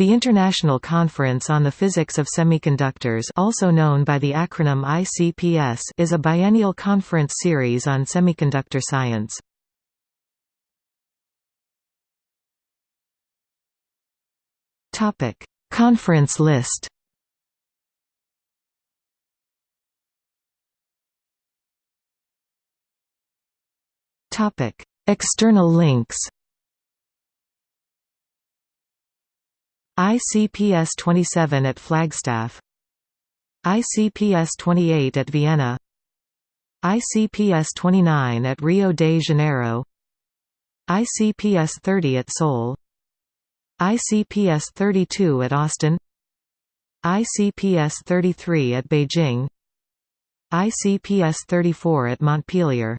The International Conference on the Physics of Semiconductors also known by the acronym ICPS is a biennial conference series on semiconductor science. Conference list External links ICPS 27 at Flagstaff. ICPS 28 at Vienna. ICPS 29 at Rio de Janeiro. ICPS 30 at Seoul. ICPS 32 at Austin. ICPS 33 at Beijing. ICPS 34 at Montpellier